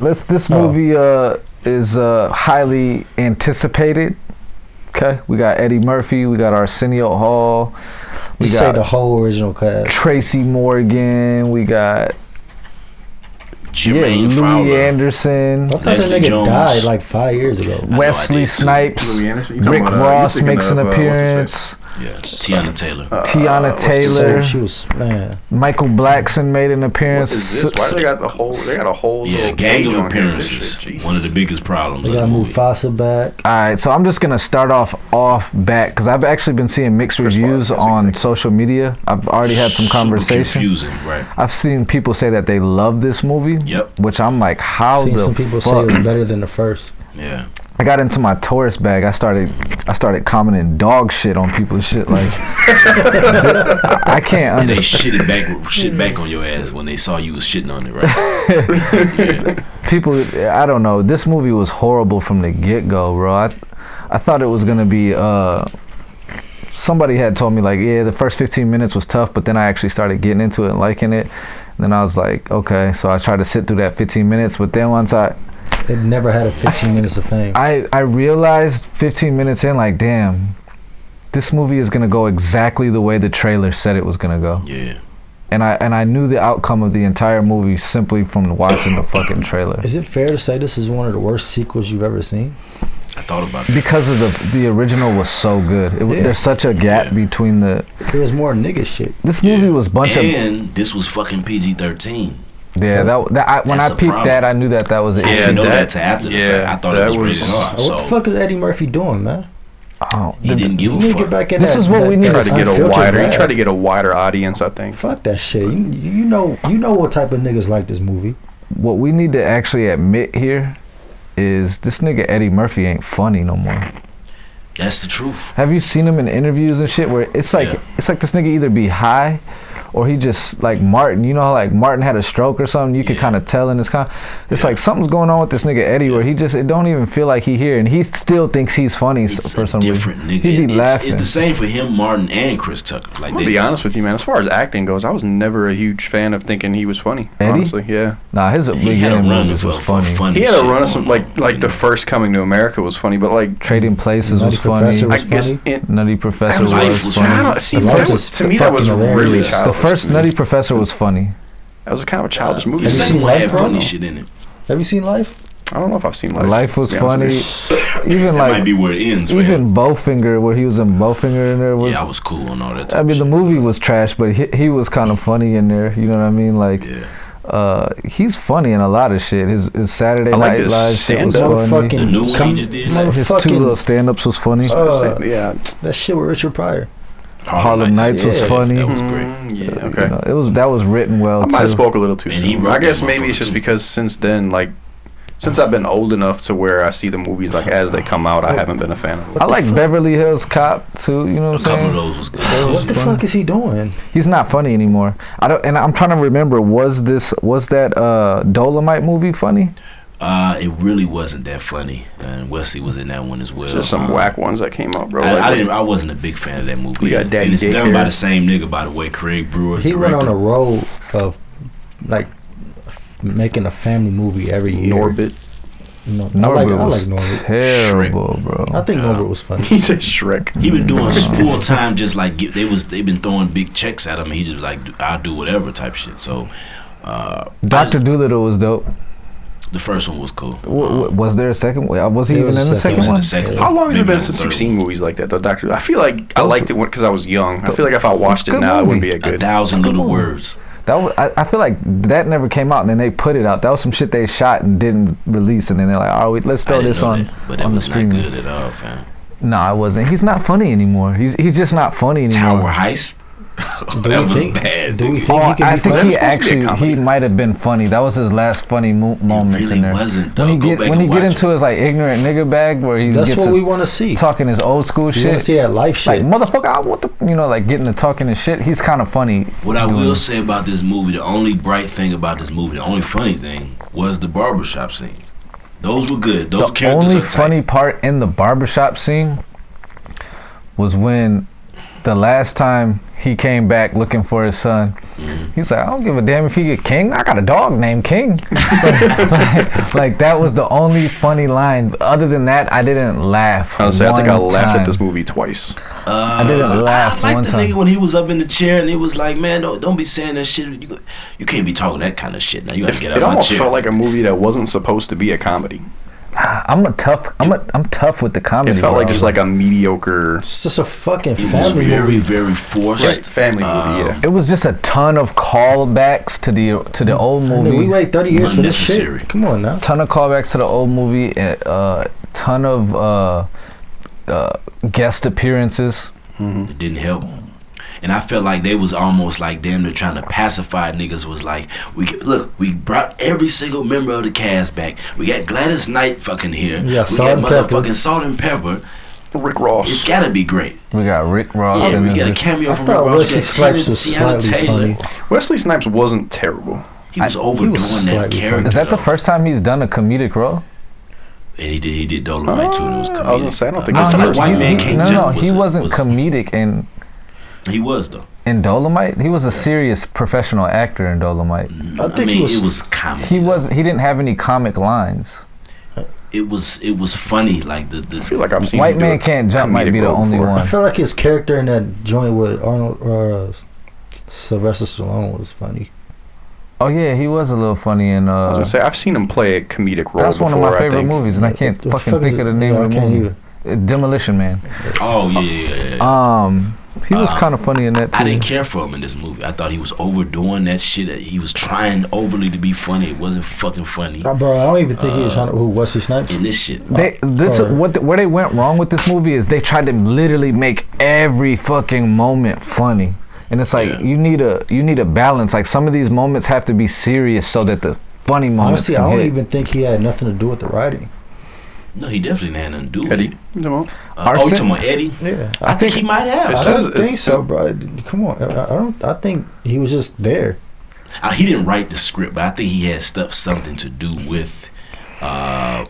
let's. This Oh. movie uh, is uh, highly anticipated. Okay, we got Eddie Murphy, we got Arsenio Hall, we Just say got the whole original cast. Tracy Morgan, we got yeah, Jermaine Louis Fowler. Anderson, I thought Leslie that nigga Jones. died like five years ago. Wesley. Snipes, Louis Anderson? You talking Rick about, uh, you're Ross thinking makes an appearance. uh, what's his appearance. Yeah, Teyana Taylor. Uh, Teyana what's his So Taylor, she was man. Michael Blackson made an appearance. is this? Why they got the whole? They got a whole. yeah, little gang of on here for this appearances. shit. One of the biggest problems. They got the movie. Mufasa back. All right, so I'm just gonna start off off back because I've actually been seeing mixed Chris reviews Farley, on what social media. I've already had some Super conversations. confusing, right? I've seen people say that they love this movie. Yep. Which I'm like, how Seen the some people say fuck? it was better than the first. Yeah. I got into my tourist bag. I started, I started commenting dog shit on people's shit. Like, I I can't And they understand. shit it back, shit back on your ass when they saw you was shitting on it, right? yeah. People, I don't know. This movie was horrible from the get go, bro. I, I thought it was gonna be. uh Somebody had told me like, yeah, the first 15 minutes was tough, but then I actually started getting into it and liking it. And then I was like, okay. So I tried to sit through that 15 minutes, but then once I, It never had a 15 minutes of fame. I, I realized 15 minutes in, like, damn, this movie is gonna go exactly the way the trailer said it was gonna go. Yeah. And I and I knew the outcome of the entire movie simply from watching the fucking trailer. Is it fair to say this is one of the worst sequels you've ever seen? I thought about it. Because of the the original was so good. It, Yeah. There's such a gap Yeah. between the. There was more nigga shit. This movie Yeah. was bunch of and this was fucking PG thirteen. Yeah. That, that I, when That's I a peeped problem. that, I knew that that was an I Yeah, issue. didn't know that- that to after the yeah, fact. I thought that it was, was- rated R. what the fuck is Eddie Murphy doing, man? Oh, he the- didn't give You a need to fuck. get back in This that- is what that- we need Try to get a unfiltered wider. He bag. tried to get a wider audience. I think. Fuck that shit. You, you know you know what type of niggas like this movie. what we need to actually admit here is this nigga Eddie Murphy ain't funny no more. That's the truth. Have you seen him in interviews and shit where it's like Yeah. it's like this nigga either be high or he just like Martin, you know how like Martin had a stroke or something, you could Yeah. kind of tell in his con it's Yeah. like something's going on with this nigga Eddie where he just it don't even feel like he here and he still thinks he's funny It's for some different reason. nigga. He be it's, laughing. it's the same for him, Martin, and Chris Tucker. Like I'm gonna they, be honest with you, man. As far as acting goes, I was never a huge fan of thinking he was funny. Eddie? Honestly, yeah. nah, his he had a run movies of was of funny. funny. He had a run of some like like the first Coming to America was funny, but like Trading Places was funny. Professor I was guess funny. it, Nutty Professor was- was, Life was funny. I don't, see, Life that is was, to me that was really hilarious. The childish. First Nutty Professor was funny. That was kind of a childish movie. Have you seen Life, bro? funny shit in it. Have you seen Life? I don't know if I've seen Life. Life was to be funny. honest with Even That might like be where it ends. For him. even Bowfinger where he was in Bowfinger in there was Yeah, I was cool on all that. I Type mean, the shit. movie was trash, but he, he was kind of funny in there. You know what I mean? Like, Yeah. uh, he's funny in a lot of shit. His, his Saturday I like Night his Live shit was stand-up. funny. Motherfucking The new one he just did? His two little stand-ups was funny. you. Uh, yeah. that shit with Richard Pryor. Harlem Nights was funny. That was great. Mm, yeah. You Okay. know, it was that was written well I might have spoke a little too And soon. I guess maybe it's just too. because since then, like, since I've been old enough to where I see the movies like as they come out, I haven't been a fan of them. I like Beverly Hills Cop too. You know A what I'm couple of saying? those was good. What the funny. fuck is he doing? He's not funny anymore. I don't, and I'm trying to remember. Was this was that uh, Dolomite movie funny? Uh, it really wasn't that funny, and Wesley was in that one as well. Just some Um, whack ones that came out, bro. I, Like, I didn't. I wasn't a big fan of that movie. We got either. Daddy and it's done by the same nigga, by the way, Craig Brewer. He went on a directed. road of like f- making a family movie every year. Norbit. No, I Norbit like, I like Norbit. terrible, bro. I think Uh, Norbit was funny. He said Shrek. He been doing full time, just like give, they was. They been throwing big checks at him. And he just like, I'll do whatever type shit. So, uh, Doctor Doolittle was dope. The first one was cool. W- Um, w- was there a second? one? Was he There even was in a the second second one? the second How long has it been since you've seen movies like that, though, Doctor? I feel like I liked it because I was young. I feel like if I watched it good now, it wouldn't be a A good. thousand little on. words. That was, I, I feel like that never came out, and then they put it out. That was some shit they shot and didn't release, and then they're like, "Oh, wait, let's throw this on that, but it on the screen." not streaming." good at all, fam. No, it wasn't. He's not funny anymore. He's he's just not funny anymore. Tower Heist. Do that we was think- bad. do we think Oh, he can I be think funny? he It's supposed to be a actually comedy. he might have been funny. That was his last funny mo- moments really in there. wasn't, when he get when he get watch into his like ignorant nigga bag where he That's gets what to we want to see. talking his old school You want to shit. see that life shit? Like shit. motherfucker, I want the you know like getting to talking and shit. He's kind of funny. What I will it. say about this movie, the only bright thing about this movie, the only funny thing, was the barbershop scenes. Those were good. Those the characters only are tight. funny part in the barbershop scene was when the last time he came back looking for his son. Mhm. He's like, I don't give a damn if he get King. I got a dog named King. like, like, that was the only funny line. Other than that, I didn't laugh. I was say I think I one laughed time. at this movie twice. Uh, didn't laugh I like one the time. nigga when he was up in the chair and he was like, "Man, don't don't be saying that shit. You, you can't be talking that kind of shit. Now you got to get out It of my almost chair." felt like a movie that wasn't supposed to be a comedy. I'm a tough. I'm a. I'm tough with the comedy. It comedy. felt like just like a mediocre It's just a fucking it was family very movie. very forced. right, family movie. Um, Yeah, It was just a ton of callbacks to the to the old movie. we wait 30 years for this Unnecessary. shit. Come on now. ton of callbacks to the old movie. A uh, ton of uh, uh, guest appearances. Mhm. It didn't help. And I felt like they was almost like them. they're trying to pacify niggas was like we get- look we brought every single member of the cast back we got Gladys Knight fucking here Yeah, we Salt got and Pepper. motherfucking Salt and Pepper Rick it's Ross. gotta be great We got Rick Ross yeah, we got a cameo I from thought Rick Ross. Wesley Snipes was slightly Taylor. funny. Wesley Snipes wasn't terrible. he was I- overdoing he was that slightly character Is that the first time he's done a comedic role? and he did he did Dolomite too and it was comedic I was gonna say, I don't uh, think I it's feel the like first White time. Man he, Can't no, Jump no, he was- wasn't was- comedic in he was though in Dolomite. He was a serious professional actor in Dolomite. I think he mean, was- it was comedy He was. He didn't have any comic lines. it was it was funny like the the I feel like I've seen White Man Can't Jump might be the only before. one. I feel like his character in that joint with Arnold or uh, Sylvester Stallone was funny. Oh yeah, he was a little funny in. I was Uh, gonna say I've seen him play a comedic role. that's one of my favorite movies, and I can't What the fucking fuck is think of the name Yeah, of the movie. Uh, Demolition Man. oh yeah yeah yeah, yeah. Um, he was Uh, kind of funny in that too. I didn't care for him in this movie. I thought he was overdoing that shit. He was trying overly to be funny. It wasn't fucking funny. Uh, bro, I don't even think he was Uh, trying to. Who Wesley Snipes? In this shit, They this Or- what the, where they went wrong with this movie is they tried to literally make every fucking moment funny, and it's like Yeah. you need a you need a balance. Like some of these moments have to be serious so that the funny moments Honestly, I don't hit. even think he had nothing to do with the writing. No, he definitely had nothing to do with Eddie, it. you know, Uh, oh, you Arson? Eddie? Yeah, I, think, he might have. I don't it's- think so, bro. Come on, I I don't. I think he was just there. Uh, he didn't write the script, but I think he had stuff something to do with uh,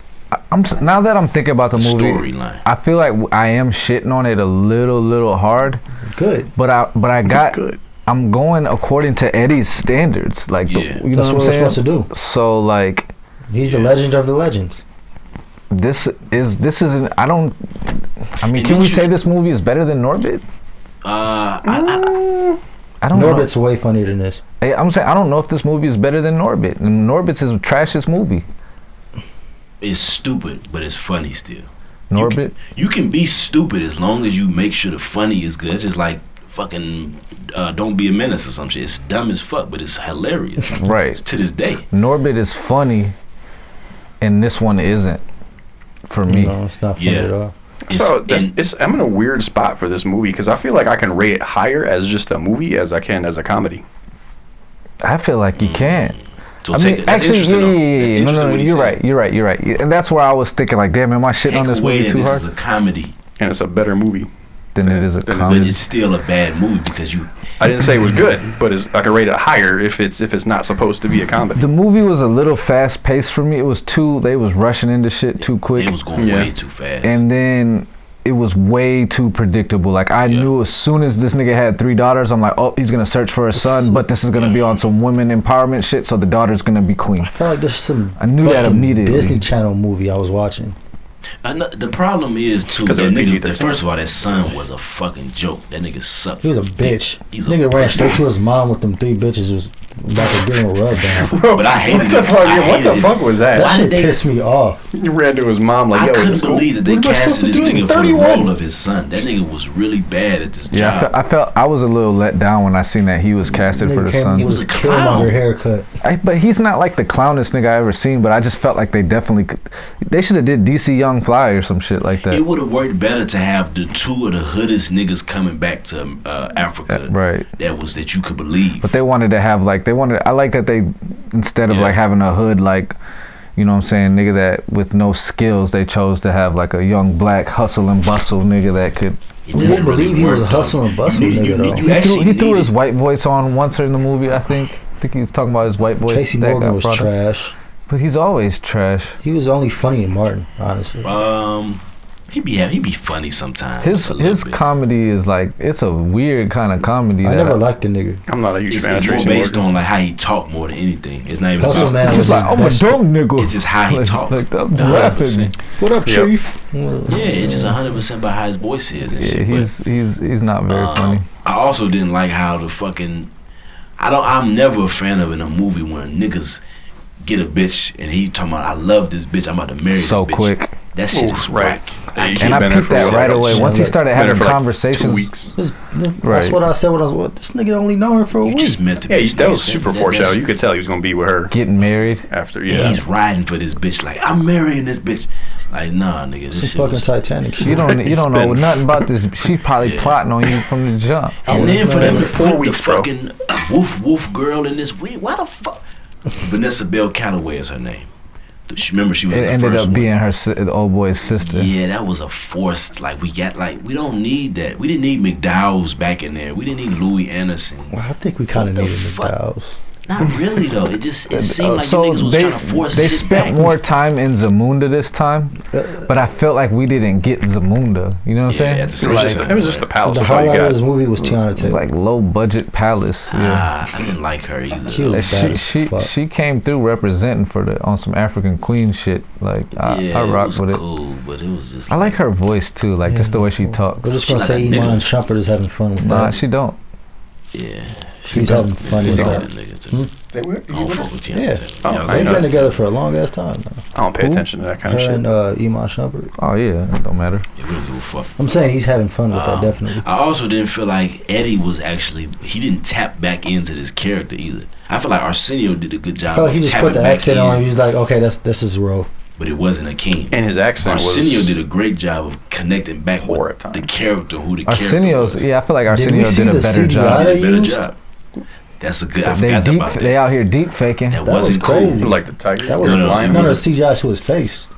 I'm now that I'm thinking about the the movie. storyline. I feel like I am shitting on it a little, little hard, Good. but I, but I got, good. I'm going according to Eddie's standards, like the, Yeah. you know That's what what I'm we're saying. supposed to do. So like, He's the legend of the legends. This is this isn't. I don't. I mean, And can we you- say this movie is better than Norbit? Uh, I, I, I don't know. Norbit's way funnier than this. know. I'm saying I don't know if this movie is better than Norbit. Norbit's Norbit's his trashiest movie. it's stupid, but it's funny still. Norbit. You can be stupid as long as you make sure the funny is good. It's just like fucking uh, don't be a menace or some shit. It's dumb as fuck, but it's hilarious. Right. It's to this day. Norbit is funny, and this one isn't. For me, No, it's not funny Yeah. at all. It's, so that's, and- it's, I'm in a weird spot for this movie because I feel like I can rate it higher as just a movie as I can as a comedy. I feel like you can't. so I mean, actually, yeah, yeah, yeah, No, no, no, you're said. right. You're right. You're right. And that's where I was thinking, like, damn, am I shitting Take on this away movie that too this hard? is a comedy, And it's a better movie. Then it is a Then it but comedy. it's still a bad movie because you. I didn't say it was good, but it's, I can rate it higher if it's if it's not supposed to be a comedy. The movie was a little fast paced for me. It was too. They was rushing into shit too quick, It was going Yeah. way too fast. and then it was way too predictable. Like I Yeah. knew as soon as this nigga had three daughters, I'm like, oh, he's gonna search for his son, but this is gonna be on some women empowerment shit. So the daughter's gonna be queen. I felt like there's some I knew that immediately. Disney Channel movie I was watching. Ano- the problem is too. that nigga. That first of all, that son was a fucking joke. That nigga sucked. He was a bitch. He's a Nigga ran straight to his mom with them three bitches. Was about to give him a rub down. But I hated what the it. fuck? I what the his- fuck was That that? Why shit did they- pissed me off. He ran to his mom like, I "Yo, couldn't this believe that they What am casted this do? nigga for the 31. role of his son. That nigga was really bad at this Yeah, job. fe- I felt I was a little let down when I seen that he was casted for the came son. with was his a clown. Killmonger haircut. I, but he's not like the clownest nigga I ever seen. But I just felt like they definitely could. They should have did DC Young Fly or some shit like that. It would have worked better to have the two of the hoodest niggas coming back to uh, Africa. right. That was that you could believe. But they wanted to have like they wanted. I like that they instead of Yeah. like having a hood like, you know what I'm saying, nigga that with no skills, they chose to have like a young black hustle and bustle nigga that could. It Who doesn't would believe he work, was a though. hustle and bustle You need- you nigga, need- though? you He threw, he threw his white voice on once in the movie. I think. I think he was talking about his white voice. Tracy that Morgan was brought up. trash. But he's always trash. He was only funny in Martin, honestly. Um, He be he be funny sometimes. His his bit. comedy is like it's a weird kind of comedy. I that never liked the nigga. I'm not a huge It's, fan it's of more based Morgan. on like how he talk more than anything. It's not even. Hustle just- Man He's was like, I'm a best- dumb nigga. It's just how he like, talk. Like, that Yeah, rapping. What up, Yep. Sharif? Yeah, it's just hundred percent by how his voice is and Yeah, shit. but- he's he's he's not very Um, funny. I also didn't like how the fucking. I don't. I'm never a fan of in a movie when niggas get a bitch and he talking about I love this bitch. I'm about to marry So this bitch. So quick. That shit Ooh, is whack. Yeah, I And I been peeped that while. right away. Yeah, Once he started having for like conversations, Two weeks. This, this, Right. That's what I said when I was. What, this nigga only known her for a You week. just meant to Yeah, be. you- that was super That- foreshadow. You could tell he was gonna be with her getting married. after. And Yeah. he's riding for this bitch. Like I'm marrying this bitch. Like nah, nigga. This Some shit fucking was- Titanic shit. You don't you don't know nothing about this. She probably Yeah. plotting on you from the jump. And then for them to Four put the bro. fucking woof woof girl in this. we- Why the fuck? Vanessa Bell Calloway is her name. She, remember she was It the ended first up one. being her si- the old boy's sister. Yeah, that was a forced. Like we got like we don't need that. We didn't need McDowell's back in there. We didn't need Louis Anderson. Well, I think we kind of needed fuck? McDowell's. Not really though. It just it seemed Uh, like so you niggas was they trying to force they spent back. more time in Zamunda this time, but I felt like we didn't get Zamunda. You know what I'm Yeah, saying? at the It's same It was, like, just, it was just the palace. the That's all you highlight of this movie was Teyana it's Taylor. like low budget palace. Yeah. Ah, I didn't like her either. She was And bad she as she fuck. she came through representing for the on some African queen shit. Like I, yeah, I it rock was with it. cool, but it was just. I like her voice too, like just the way she talks. We're just gonna like say a nigga. Iman Shumpert is having fun with Nah, that. she don't. Yeah, She's having fun with that. Hmm? They were- I don't fuck with Yeah. Oh, Y'all They've been together for a long ass time now. I don't pay Who? attention to that kind Her of shit. and uh, Iman Shumpert. Oh yeah, it don't matter. Yeah, we don't give a fuck. I'm saying he's having fun with Um, that, definitely. I also didn't feel like Eddie was actually he didn't tap back into this character either. I feel like Arsenio did a good job. I felt like he just put the accent in, on. He's like, okay, that's this is role. but it wasn't a king. and his accent Arsenio was. did a great job of connecting back Poor with at the character, who the character was. yeah, I feel like Arsenio see did a better CGI? job. Did a better job. That's a good. I They forgot deep about that. they out here deep faking. that, That was wasn't crazy. cool. like the tiger. That was No, no, no, it no, was the CGI to his face.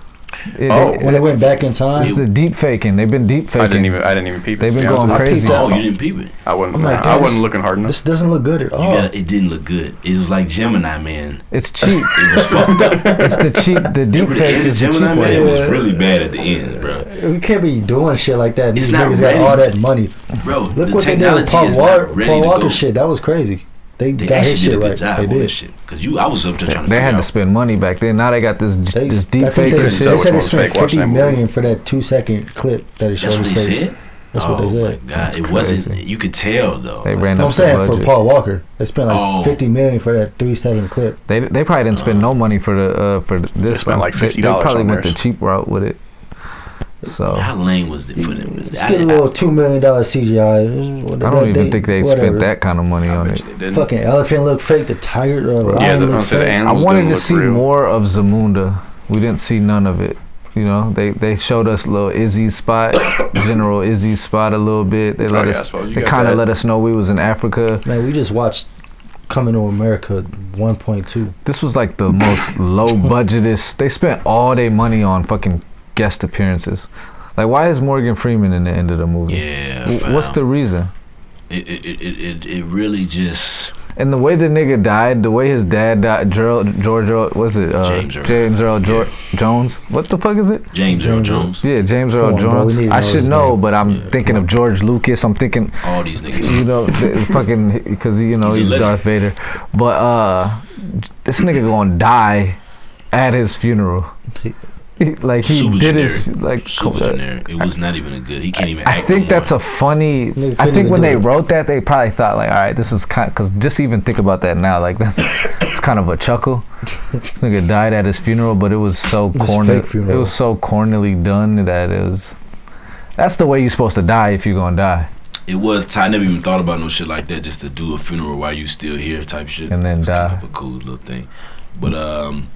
It- Oh. it- When they went back in time, it's the deep faking. They've been deep faking. I didn't even. I didn't even peep. it, They've been be going crazy. peeped Oh, you didn't peep it. I wasn't. I'm like, I wasn't looking hard enough. this doesn't look good at You all. gotta, it didn't look good. It was like Gemini Man. It's cheap. It was fucked up. it's the cheap. The deep Remember the fake end of the cheap Gemini Man way. was really bad at the end, bro. We can't be doing shit like that. It's These not niggas ready got all that money. Bro, Look the what they did technology with Paul, is Walker, Paul Walker shit. That was crazy. They, They got actually his did shit a good right. job They did. shit. Cause you, I was up there trying to They figure had to spend money back then. Now they got this They, this deep fake they, and they shit. tell which said they spent fake watching fifty that movie. million for that two second clip that it showed That's what his they face. said. That's oh what they my said. god, That's it wasn't. You could tell though. They ran No, up I'm the saying for. Paul Walker, they spent like Oh. fifty million for that three second clip. They they probably didn't spend no money for the uh, for this. spent one. like They- $50 They probably on went the cheap route with it. So How lame was it for them? Let's I- get a I- little two million dollar CGI. What I don't even think they whatever. spent that kind of money I on bet it. you. Fucking elephant look fake. The tiger or uh, lion Yeah, the, look I said the fake. I wanted to see real. more of Zamunda. We didn't see none of it. You know, they they showed us a little Izzy's spot, General Izzy's spot a little bit. They oh, let Oh, yeah, us, suppose they kind of let us know we was in Africa. Man, we just watched Coming to America 1.2. This was like the most low budgetest. They spent all their money on fucking guest appearances. Like, why is Morgan Freeman in the end of the movie? Yeah. W- What's the reason? It, it, it, it, it really just. And the way the nigga died, the way his dad died, Gerald, George, Earl- was it uh, James Earl. James Earl Jor- Jones? What the fuck is it? James Earl James Earl. Jones. Yeah, James Earl Come on, Jones. we need to I should know, name. but I'm Yeah, thinking of George Lucas. I'm thinking, All these niggas. you know, it's fucking because you know He's he's. Darth Vader. But uh, this nigga gonna die at his funeral. He- like he Super did generic. his like. Super co- generic. It was not even a good. He can't even I act. think no that's more. a funny. I think when they it. wrote that, they probably thought like, all right, this is kind because just even think about that now, like that's it's kind of a chuckle. this nigga died at his funeral, but it was so corny. It was so cornily done that it was. That's the way you're supposed to die if you're gonna die, It was. Ty, I never even thought about no shit like that. Just to do a funeral while you still here, type shit. and then It's kind die. of a cool little thing. But um,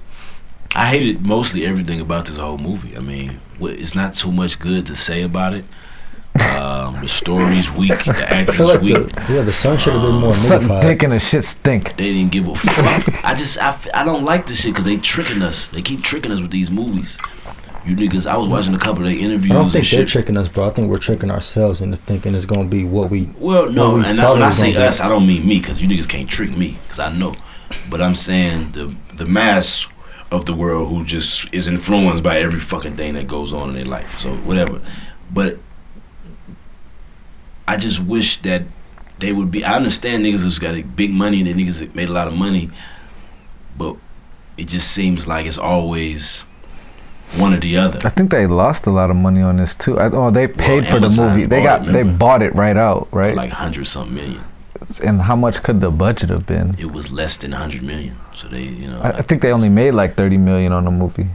I hated mostly everything about this whole movie. I mean, it's not too much good to say about it. Um, the story's weak. The I acting's like weak. the, yeah, the sun should have been more Suck movie dick and the shit stink. They didn't give a fuck. I just I, I don't like this shit because they tricking us. They keep tricking us with these movies. You niggas, I was watching a couple of their interviews I don't and think they're shit. tricking us, bro. I think we're tricking ourselves into thinking it's gonna be what we. Well, no, we and I, when it I say gonna be- us, I don't mean me because you niggas can't trick me because I know. But I'm saying the the mass of the world who just is influenced by every fucking thing that goes on in their life. So whatever. But I just wish that they would be. I understand niggas who's got a big money and the niggas that made a lot of money, but it just seems like it's always one or the other. I think they lost a lot of money on this too. I, oh, they paid for the movie. They got it, they bought it right out, For right? like hundred something million. and how much could the budget have been? It was less than hundred million. So they, you know, I, I think they only made like 30 million on the movie.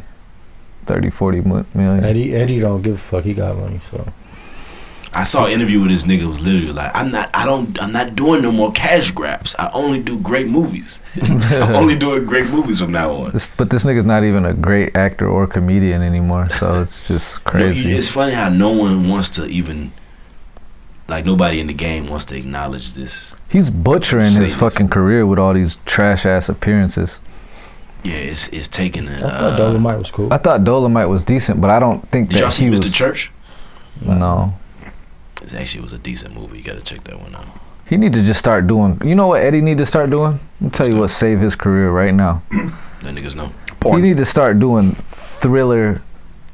30, 40 mu- million. Eddie Eddie don't give a fuck. He got money, so I saw an interview with this nigga was literally like, I'm not, I don't, I'm not doing no more cash grabs. I only do great movies. I'm only doing great movies from now on. This, but this nigga's not even a great actor or comedian anymore, so it's just No, crazy. it's funny how no one wants to even, like nobody in the game wants to acknowledge this. He's butchering his fucking career with all these trash ass appearances. Yeah, it's it's taking a. I thought Uh, Dolomite was cool. I thought Dolomite was decent, but I don't think did that y'all see he Mr. was. Church? No, It actually was a decent movie. You got to check that one out. he need to just start doing. You know what Eddie need to start doing? Let me tell you what save his career right now. Let niggas know. He need to start doing thriller,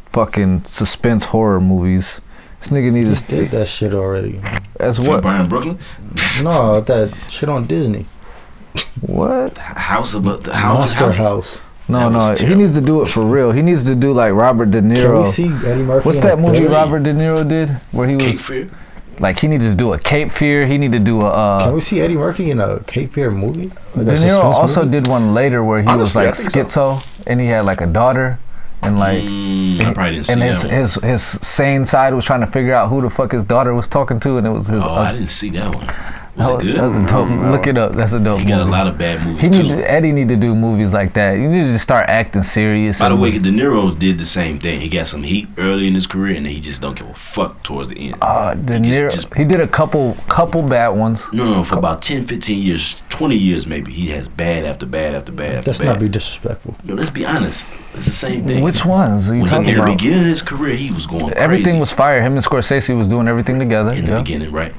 fucking suspense horror movies. This nigga He needs did to that shit already. as What? what? Brian Brooklyn? No, that shit on Disney. What? House of the House Monster Houses? House. No, That no. was He needs to do it for real. He needs to do like Robert De Niro. Can Niro. we see Eddie Murphy? What's that movie third? Robert De Niro did where he Cape was Fear? like he needed to do a Cape Fear. He needed to do a. Uh, Can we see Eddie Murphy in a Cape Fear movie? Like De Niro also movie? did one later where he was Honestly, I like think schizo and he had like a daughter and like. Mm, I probably didn't see and that his, his his sane side was trying to figure out who the fuck his daughter was talking to, and it was his. oh, uh, I didn't see that one. Was that it good? That's a dope. Mm, Look it up. That's a dope he got a movie. lot of bad movies he too. need to, Eddie need to do movies like that. You need to just start acting serious. By the way, De Niro did the same thing. He got some heat early in his career, and he just don't give a fuck towards the end. uh, De he just- Niro, just- he did a couple couple bad ones. No, no, for about 10, 15 years, 20 years maybe, he has bad after bad after bad after Let's bad. not be disrespectful. no, let's be honest. It's the same thing. Which ones are you When he, talking in the about? beginning of his career, he was going Everything crazy was fire. Him and Scorsese was doing everything together. in the yeah. beginning, right?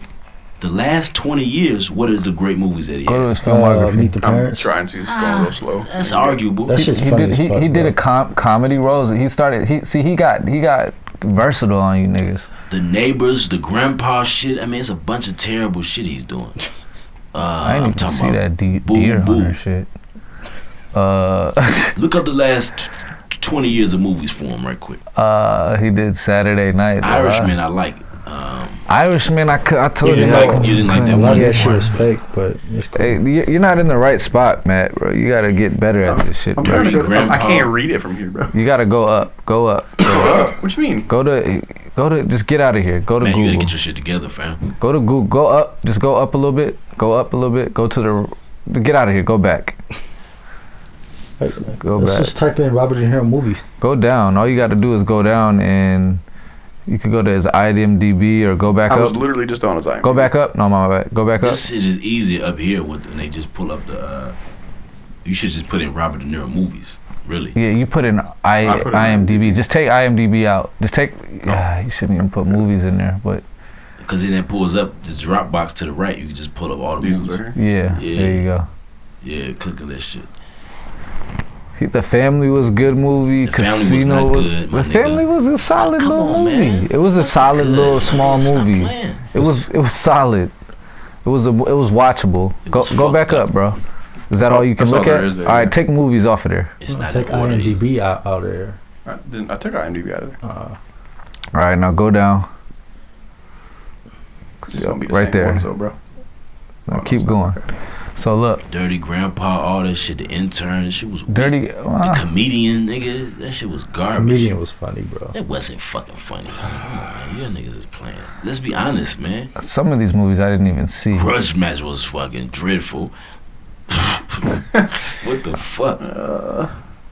The last 20 years, what is the great movies that he Go to has? his Uh, filmography. Meet the I'm Parents. trying to. It's going a little slow. That's arguable. That shit's he funny did as he, fuck, he did bro. a com- comedy roles. He started he see he got he got versatile on you niggas. the neighbors, the grandpa shit. I mean, it's a bunch of terrible shit he's doing. Uh, I didn't I'm even talking see about. that de- Boo deer Boo. hunter shit. Uh, Look up the last t- 20 years of movies for him, right quick. uh, he did Saturday Night. Live. Irishman, I like. Um, Irishman, I, cou- I told You you. didn't like- you didn't like that A couldn't lot of one that shit was fake, but it's cool. Hey, you- you're not in the right spot, Matt, bro. You gotta get better at this shit, I'm bro. trying to go, I'm- I grandpa. can't read it from here, bro. You gotta go up, go up, Go up. what you mean? go to, go to. Just get out of here. Go to man, you gotta get your shit together, fam. Go to Google. Go up. Just go up a little bit. Go up a little bit. Go to the. Get out of here. Go back. Like, Go let's back. just type in Robert De Niro movies. Go down. All you got to do is go down, and you could go to his IMDb or go back up. I was literally just on his IMDb. Go back up. No, my bad. Go back up. This shit is easier up here with, and they just pull up the. Uh, you should just put in Robert De Niro movies, really. Yeah, you put in I, I put in IMDb. Just take IMDb out. Just take. Ah, you shouldn't even put movies in there, but Because then it pulls up the Dropbox to the right. You can just pull up all the These movies. right here. yeah, Yeah. there you go. Yeah, click on that shit. He- The Family was a good movie. The Family was Casino not good, my The nigga. Family was a solid Come little on, movie. man. It was a solid Good. little small Stop movie. It was it was solid. It was a it was watchable. It Go was go back up, up. bro. Is that all all- you can that's all look at? there, all right, yeah. take movies off of there. It's not Take in order. either. IMDb out, out of there. I, didn't, I took IMDb out of there. Uh, All right, now go down. It's Yep, gonna be the right same there. One, so, bro. Now Oh, keep it's going. Okay. So look, Dirty Grandpa, all that shit. The intern, that shit was weak. dirty. The uh, comedian, nigga, that shit was garbage. comedian was funny, bro. It wasn't fucking funny. Come on, man. You niggas is playing. Let's be honest, man. some of these movies I didn't even see. Grudge match was fucking dreadful. what the fuck?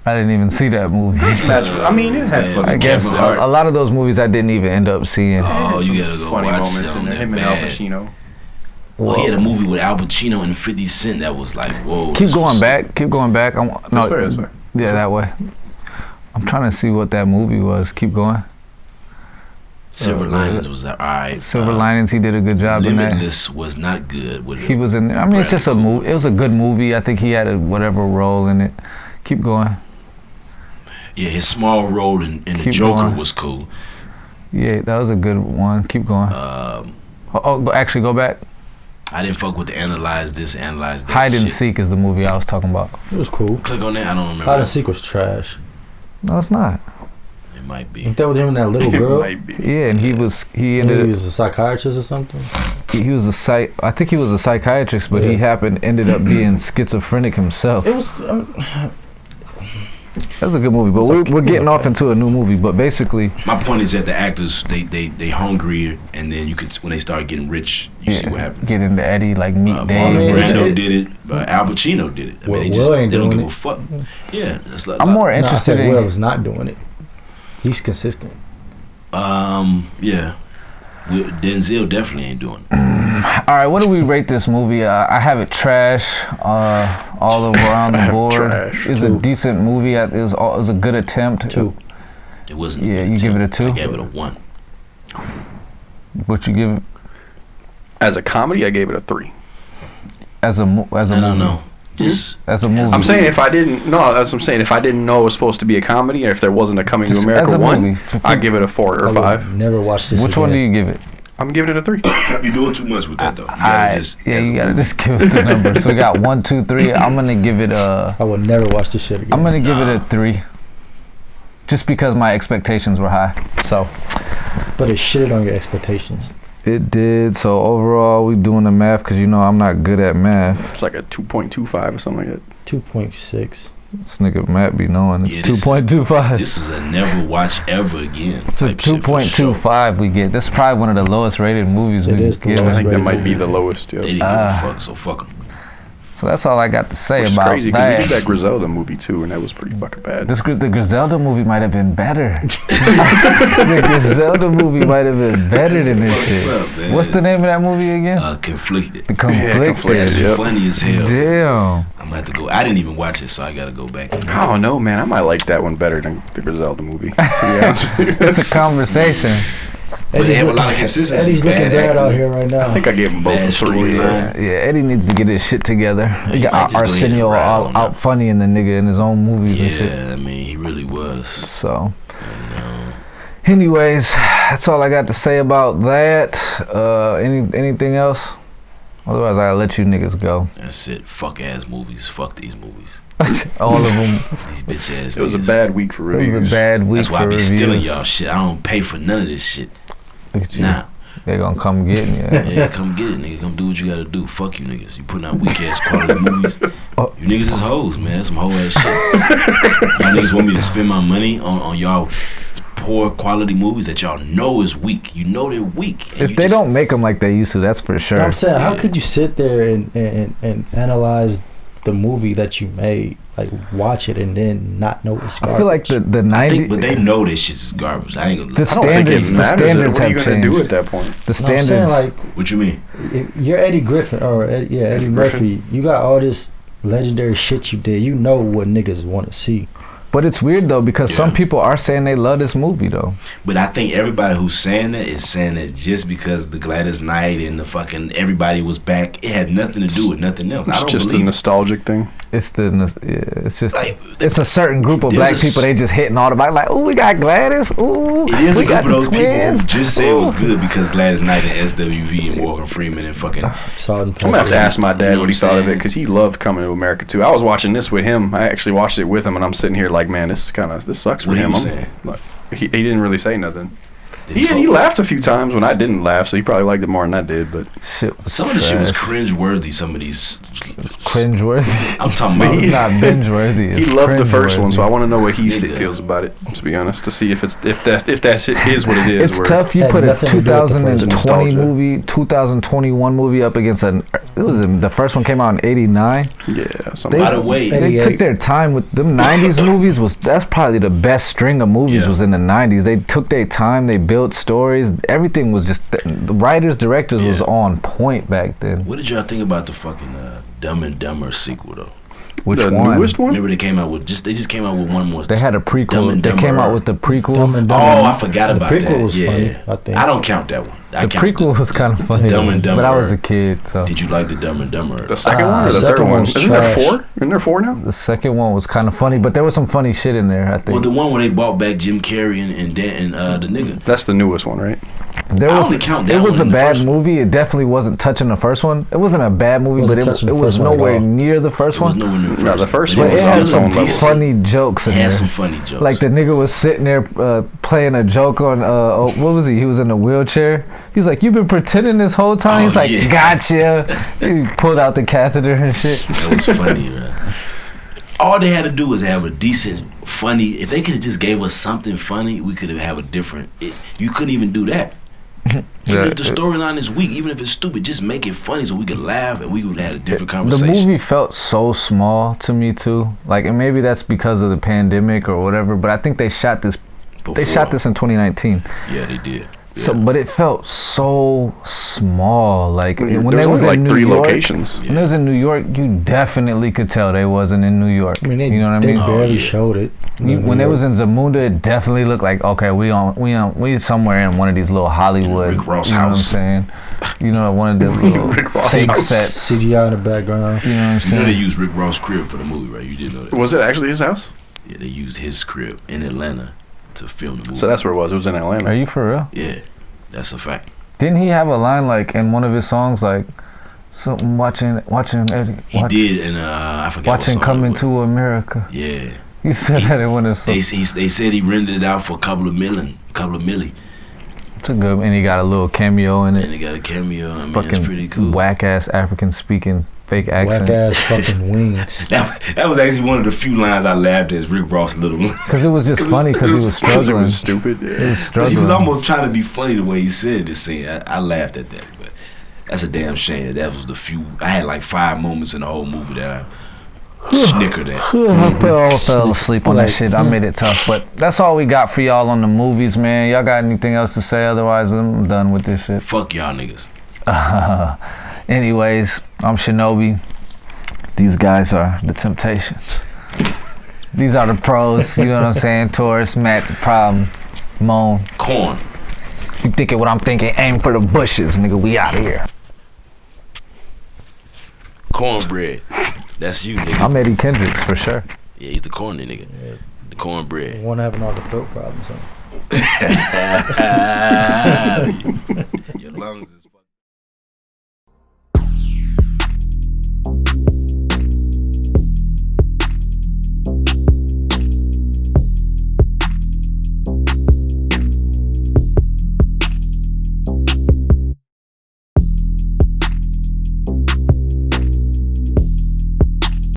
I didn't even see that movie. Match, I mean, it had Man, fucking I guess a, a lot of those movies I didn't even end up seeing. Oh, some you gotta go funny watch moments in there. Him and Al bad. Pacino. Well, he had a movie with Al Pacino and 50 Cent that was like, whoa. Keep going back. Keep going back. I'm, no, This way, this way. yeah, that way. I'm trying to see what that movie was. Keep going. Silver Uh, Linings was alright. Silver Uh, Linings. He did a good job in that. Limitless was not good. With He was in there. I mean, it's just a movie. It was a good movie. I think he had a whatever role in it. Keep going. Yeah, his small role in, in the Keep Joker going. was cool. Yeah, that was a good one. Keep going. Um, Oh, oh actually, go back. I didn't fuck with the analyze this, analyze that. Hide and shit. seek is the movie I was talking about. It was cool. Click on that. I don't remember. Hide and seek was trash. No, it's not. It might be. Ain't that with him and that little It girl? might be. Yeah, and he was he And ended he was a psychiatrist or something. he, he was a psych. I think he was a psychiatrist, but he happened ended up being schizophrenic himself. It was. Um, That's a good movie, but we're, okay. we're It's getting off into a new movie. But basically, My point is that the actors they they they hungrier, and then you could when they start getting rich, you see what happens. get into Eddie like Meet Uh, Dave. Marlon Yeah, Brando did it. Uh, Al Pacino did it. I mean, Well, they just Will ain't they don't doing give a fuck. Yeah, it's like, I'm more no, I interested said in. Will is not doing it. He's consistent. Um, yeah. Will- Denzel definitely ain't doing it. All right, what do we rate this movie? Uh, I have it trash uh, all around the board. It's a decent movie. It was, all- it was a good attempt. Two. It wasn't. a Yeah, good you give it a two? I gave it a one. What you give it As a comedy, I gave it a three. as a mo- as a No, no, movie? no. Just As a movie. I'm saying if I didn't, no, that's what I'm saying. If I didn't know it was supposed to be a comedy, or if there wasn't a Coming Just to America a one, movie. F- I'd give it a four or I five. Never watched this. Which one do you give it? I'm giving it a three. you're doing too much with that though. You gotta Alright, just- yeah, you gotta movie. just give us the number. So we got one, two, three. I'm gonna give it a. I would never watch this shit again. I'm gonna give it a three. Just because my expectations were high. So but it shitted on your expectations. It did. So overall, we doing the math because you know I'm not good at math. It's like a 2.25 or something like that. Two point six. This nigga Matt be knowing it's Yeah, two this is- point two five. This is a never watch ever again So type two shit for point two sure. we get. This is probably one of the lowest rated movies It we've is the. I think that might be the lowest. They Yeah. didn't Ah. give a fuck, so fuck 'em. So that's all I got to say Which is about crazy because we that. did that Griselda movie too, and that was pretty fucking bad. This the Griselda movie might have been better. the Griselda movie might have been better than this shit. up. What's the name of that movie again? Uh, conflicted. the Yeah, Conflicted. Conflicted. That's Yep. funny as hell. Damn. I'm gonna have to go. I didn't even watch it, so I gotta go back. I don't know, man. I might like that one better than the Griselda movie. To be honest. It's a conversation. But they have a lot of consistency. Eddie's looking Bad bad out here right now. I think I gave him both Bad a three. storyline. Yeah, Eddie needs to get his shit together. he He got Ar- just go ahead and Arsenio ride out, on out that. funny in the nigga in his own movies and shit. Yeah, I mean, he really was. So, anyways, that's all I got to say about that. Uh, any anything else? Otherwise, I'll let you niggas go. that's it. Fuck ass movies. Fuck these movies. All of them. These bitch ass. It was a bad week for real. It was a bad week That's why I for be reviews. stealing y'all shit. I don't pay for none of this shit. Look at you. Nah. They gonna come get you. Yeah, come get it, nigga. Come do what you gotta do. Fuck you niggas. You putting out weak ass quality movies. Oh. You niggas is hoes, man. That's some hoe ass shit. y'all niggas want me to spend my money on, on y'all poor quality movies that y'all know is weak. You know they're weak. If they just- don't make them like they used to, that's for sure. I'm saying, how could you sit there and, and, and analyze the movie that you made, like watch it and then not know it's garbage? I feel like the the I 90 think, but they know this shit is garbage. I ain't gonna. The I don't think it standards- the standards what are you gonna do at that point? the No, I'm standards. saying like what you mean? you're Eddie Griffin or Ed, yeah Eddie Eddie Murphy. You got all this legendary shit you did. You know what niggas want to see. But it's weird though because some people are saying they love this movie though. But I think everybody who's saying that is saying that just because the Gladys Knight and the fucking everybody was back, it had nothing to do with nothing else. I It's don't just a believe it. nostalgic thing. It's the it's just Like, it's a certain group of black a s- people. They just hitting all the back like, oh, we got Gladys. Ooh, It is we a got group of the those people who just say it was good because Gladys Knight and SWV and Morgan Freeman and fucking. Saw I'm gonna have to ask my You dad know what he what thought of it because he loved coming to America too. I was watching this with him. I actually watched it with him, and I'm sitting here like, man, this kind of this sucks for What him. I'm- like, he, he didn't really say nothing. Did He, he laughed a few times when I didn't laugh, so he probably liked it more than I did. But Shit was Some of the shit was cringe worthy. Some of these. cringe worthy. I'm talking about. it's not binge worthy. he loved the first one, so I want to know what he feels about it. To be honest, to see if it's if that if that shit is what it is. It's where- tough. You Had put a nothing to do with the first 2020 movie, 2021 movie up against an. It was the first one came out in '89. Yeah, something. By the way, They took their time with them '90s movies. Was that's probably the best string of movies Yeah. was in the '90s. They took their time. They built stories. Everything was just the writers, directors was on point back then. what did y'all think about the fucking uh, Dumb and Dumber sequel though? Which the one? newest one? Remember they came out with just they just came out with one more. They had a Dumb prequel. and They came out with the prequel. Dumb and Oh, I forgot The about prequel that. was yeah. funny, I think. I don't count that one. I the prequel was kind of funny, Dumb and Dumber. but I was a kid, so Did you like the Dumb and Dumber? The second Uh, one or the second third one? one's Isn't there trash. four? Isn't there four now? the second one was kind of funny, but there was some funny shit in there. I think. well, the one where they brought back Jim Carrey and and, Dan, and uh, the nigga. That's the newest one, right? there I was. only count It was one a bad movie. It definitely wasn't touching the first one. It wasn't a bad movie, Wasn't but it, it was first one nowhere near the first one. no the first. the first but one it But was it still had some on level. decent. funny jokes It had some funny jokes. Like the nigga was sitting there uh, playing a joke on uh, oh, what was he? He was in a wheelchair. He's like, "You've been pretending this whole time." Oh, He's like, yeah. "Gotcha." he pulled out the catheter and shit. That was funny, man. All they had to do was have a decent, funny. If they could have just gave us something funny, we could have had a different. It, you couldn't even do that. Even Yeah, if the storyline is weak, even if it's stupid, just make it funny so we could laugh and we would have had a different conversation. The movie felt so small to me too. Like, and maybe that's because of the pandemic or whatever. But I think they shot this. They shot this in 2019. Yeah, they did. So, Yeah. but it felt so small. Like when there they was was in like New three York, locations. when they was in New York, you definitely could tell they wasn't in New York. I mean, they, you know what I they mean? Oh, barely yeah. showed it. You, when they was in Zamunda, it definitely looked like okay, we on we on we somewhere in one of these little Hollywood. Rick Ross you know house. what I'm saying? You know, one of the little Rick Ross fake house. sets. CGI in the background. You know what I'm You know they used Rick Ross' crib for the movie, right? You didn't know that? Was it actually his house? Yeah, they used his crib in Atlanta to film the movie. So that's where it was. It was in Atlanta. Are you for real? yeah, that's a fact. Didn't he have a line like in one of his songs like something watching watching Eddie He watch- did, and uh, I forgot. what watching song it Coming was. to America? Yeah, He said that in one of his they songs. he, they said he rented it out for a couple of million, couple of milli, It's a good, and he got a little cameo in it. and he got a cameo. I mean, it's Fucking pretty cool. whack ass African speaking fake Whack accent. ass fucking wings. That, that was actually one of the few lines I laughed at. Is Rick Ross' little one. Because it was just funny because he was struggling. was stupid. He was struggling. He was almost trying to be funny the way he said this scene. I, I laughed at that, but that's a damn shame. That, that was the few. I had like five moments in the whole movie that I snickered at. I fell, fell asleep on that shit. I made it tough, but that's all we got for y'all on the movies, man. Y'all got anything else to say? Otherwise, I'm done with this shit. Fuck y'all niggas. Anyways, I'm Shinobi. These guys are the Temptations. These are the pros. You know what I'm saying? Taurus, Matt, the problem, Moan. Corn. You thinking what I'm thinking? Aim for the bushes, nigga. We out of here. Cornbread. That's you, nigga. I'm Eddie Kendricks for sure. yeah, he's the corny nigga. The cornbread. One having all the throat problems. Huh? Your lungs is